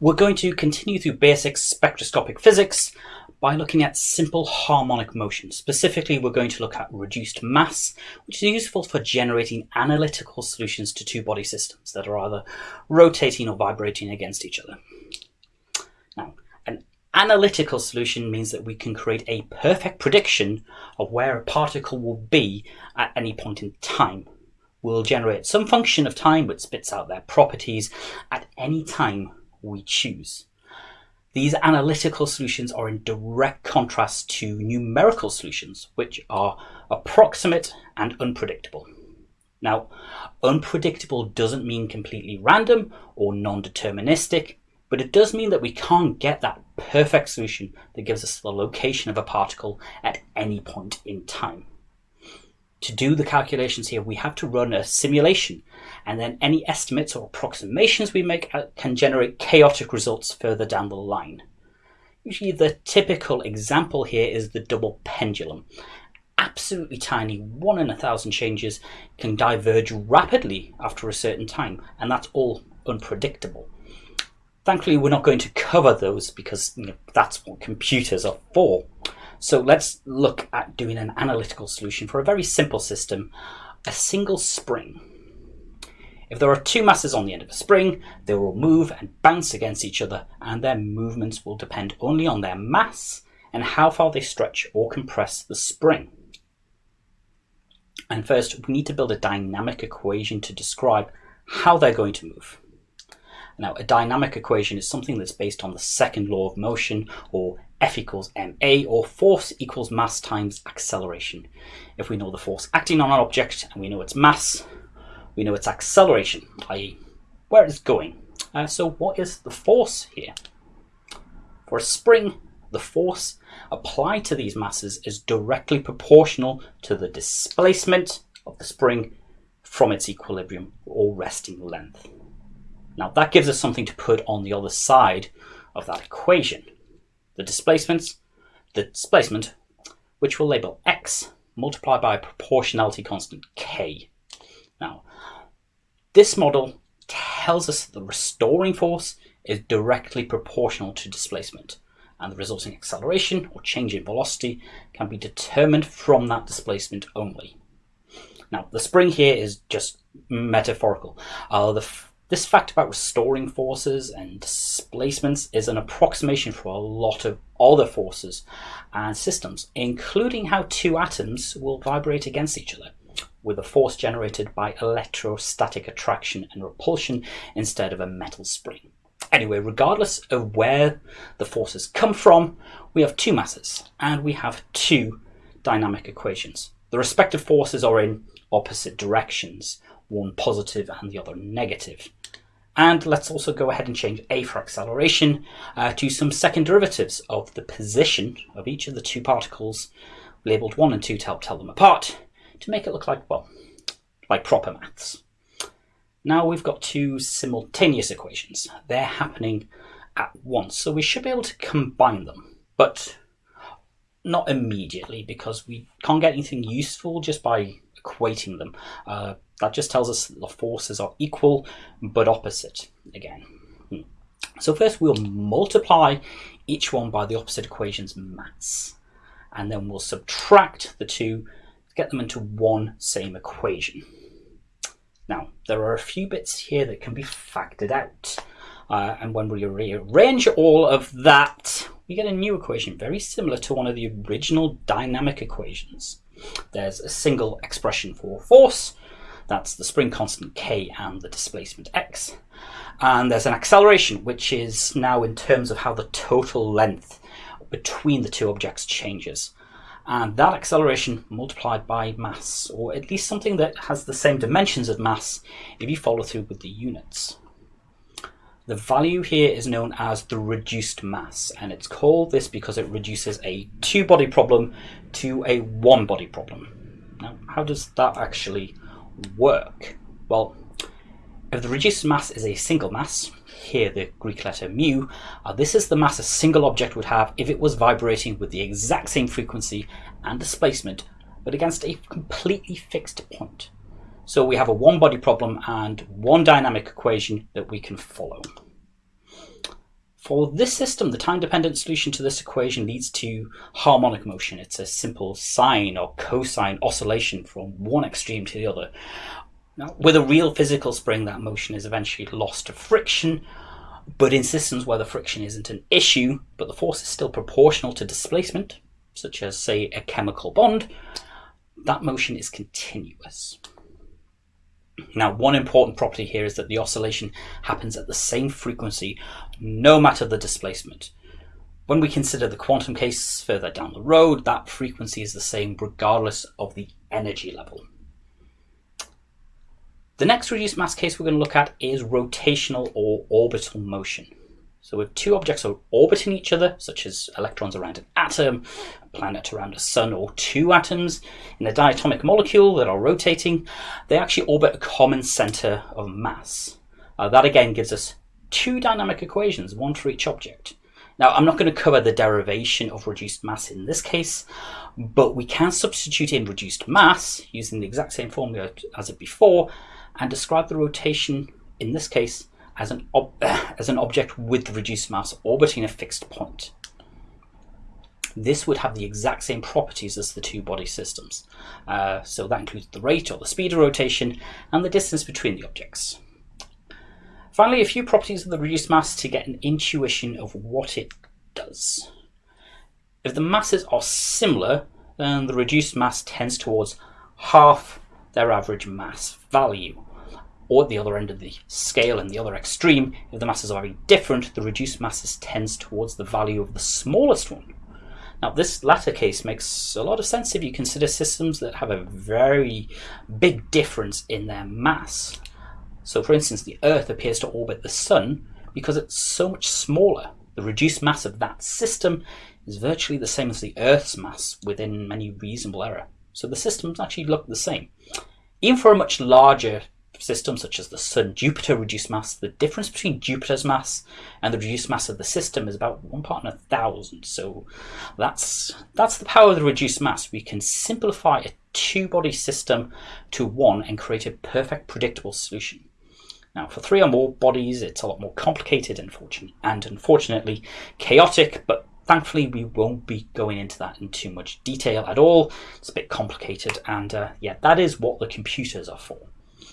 we're going to continue through basic spectroscopic physics by looking at simple harmonic motion. Specifically, we're going to look at reduced mass, which is useful for generating analytical solutions to two-body systems that are either rotating or vibrating against each other. Now, an analytical solution means that we can create a perfect prediction of where a particle will be at any point in time. We'll generate some function of time which spits out their properties at any time we choose. These analytical solutions are in direct contrast to numerical solutions, which are approximate and unpredictable. Now, unpredictable doesn't mean completely random or non-deterministic, but it does mean that we can't get that perfect solution that gives us the location of a particle at any point in time to do the calculations here, we have to run a simulation and then any estimates or approximations we make uh, can generate chaotic results further down the line. Usually the typical example here is the double pendulum. Absolutely tiny, one in a thousand changes can diverge rapidly after a certain time, and that's all unpredictable. Thankfully, we're not going to cover those because you know, that's what computers are for. So let's look at doing an analytical solution for a very simple system, a single spring. If there are two masses on the end of a spring, they will move and bounce against each other and their movements will depend only on their mass and how far they stretch or compress the spring. And first, we need to build a dynamic equation to describe how they're going to move. Now, a dynamic equation is something that's based on the second law of motion, or F equals ma, or force equals mass times acceleration. If we know the force acting on an object and we know its mass, we know its acceleration, i.e. where it's going. Uh, so what is the force here? For a spring, the force applied to these masses is directly proportional to the displacement of the spring from its equilibrium or resting length. Now that gives us something to put on the other side of that equation. The displacements, the displacement, which we'll label x, multiplied by a proportionality constant k. Now, this model tells us that the restoring force is directly proportional to displacement and the resulting acceleration or change in velocity can be determined from that displacement only. Now, the spring here is just metaphorical. Uh, this fact about restoring forces and displacements is an approximation for a lot of other forces and systems, including how two atoms will vibrate against each other with a force generated by electrostatic attraction and repulsion instead of a metal spring. Anyway, regardless of where the forces come from, we have two masses and we have two dynamic equations. The respective forces are in opposite directions, one positive and the other negative. And let's also go ahead and change a for acceleration uh, to some second derivatives of the position of each of the two particles, labelled 1 and 2 to help tell them apart, to make it look like, well, like proper maths. Now we've got two simultaneous equations. They're happening at once, so we should be able to combine them, but not immediately because we can't get anything useful just by equating them. Uh, that just tells us the forces are equal but opposite again. Hmm. So first we'll multiply each one by the opposite equation's mass. And then we'll subtract the two get them into one same equation. Now, there are a few bits here that can be factored out. Uh, and when we rearrange all of that, we get a new equation very similar to one of the original dynamic equations. There's a single expression for force, that's the spring constant k and the displacement x. And there's an acceleration, which is now in terms of how the total length between the two objects changes. And that acceleration multiplied by mass, or at least something that has the same dimensions of mass if you follow through with the units. The value here is known as the reduced mass, and it's called this because it reduces a two-body problem to a one-body problem. Now, how does that actually work? Well, if the reduced mass is a single mass, here the Greek letter mu, uh, this is the mass a single object would have if it was vibrating with the exact same frequency and displacement, but against a completely fixed point. So we have a one body problem and one dynamic equation that we can follow. For this system, the time-dependent solution to this equation leads to harmonic motion. It's a simple sine or cosine oscillation from one extreme to the other. Now, with a real physical spring, that motion is eventually lost to friction, but in systems where the friction isn't an issue, but the force is still proportional to displacement, such as, say, a chemical bond, that motion is continuous. Now, one important property here is that the oscillation happens at the same frequency, no matter the displacement. When we consider the quantum case further down the road, that frequency is the same regardless of the energy level. The next reduced mass case we're going to look at is rotational or orbital motion. So if two objects are orbiting each other, such as electrons around an atom, a planet around a sun, or two atoms in a diatomic molecule that are rotating, they actually orbit a common center of mass. Uh, that again gives us two dynamic equations, one for each object. Now, I'm not going to cover the derivation of reduced mass in this case, but we can substitute in reduced mass using the exact same formula as it before and describe the rotation in this case as an, as an object with reduced mass orbiting a fixed point. This would have the exact same properties as the two body systems. Uh, so that includes the rate or the speed of rotation and the distance between the objects. Finally, a few properties of the reduced mass to get an intuition of what it does. If the masses are similar, then the reduced mass tends towards half their average mass value or at the other end of the scale and the other extreme, if the masses are very different, the reduced masses tends towards the value of the smallest one. Now, this latter case makes a lot of sense if you consider systems that have a very big difference in their mass. So, for instance, the Earth appears to orbit the Sun because it's so much smaller. The reduced mass of that system is virtually the same as the Earth's mass within any reasonable error. So the systems actually look the same. Even for a much larger system such as the Sun Jupiter reduced mass, the difference between Jupiter's mass and the reduced mass of the system is about one part in a thousand. So that's that's the power of the reduced mass. We can simplify a two-body system to one and create a perfect predictable solution. Now, for three or more bodies, it's a lot more complicated and, and unfortunately chaotic, but thankfully we won't be going into that in too much detail at all. It's a bit complicated, and uh, yeah, that is what the computers are for.